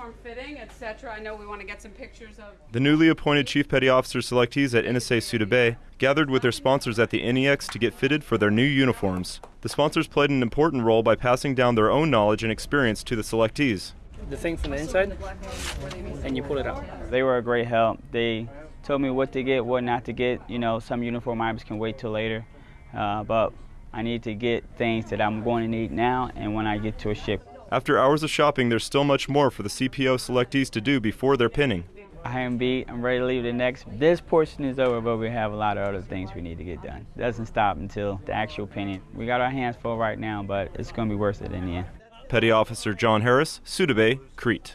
uniform fitting, etc. I know we want to get some pictures of. The newly appointed Chief Petty Officer selectees at NSA Souda Bay gathered with their sponsors at the NEX to get fitted for their new uniforms. The sponsors played an important role by passing down their own knowledge and experience to the selectees. The thing from the inside, and you pull it out. They were a great help. They told me what to get, what not to get. You know, some uniform items can wait till later, uh, but I need to get things that I'm going to need now and when I get to a ship. After hours of shopping, there's still much more for the CPO selectees to do before their pinning. I am beat. I'm ready to leave the NEX. This portion is over, but we have a lot of other things we need to get done. It doesn't stop until the actual pinning. We got our hands full right now, but it's going to be worth it in the end. Petty Officer John Harris, Souda Bay, Crete.